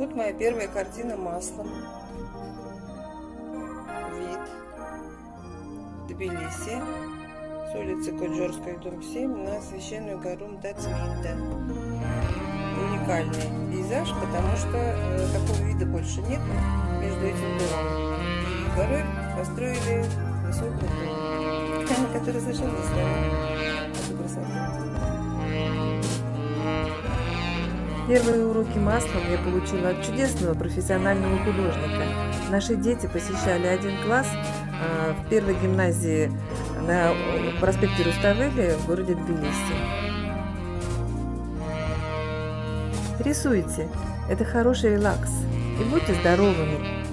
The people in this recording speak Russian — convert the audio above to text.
Вот моя первая картина маслом. Вид. Тбилиси. С улицы Коджорской, дом 7, на священную гору Мдацминда. Уникальный пейзаж, потому что э, такого вида больше нет между этим домом и горой построили высокий дом, который совершенно не Первые уроки маслом я получила от чудесного профессионального художника. Наши дети посещали один класс а, в первой гимназии на проспекте Руставели в городе Тбилиси. Рисуйте, это хороший релакс. И будьте здоровыми!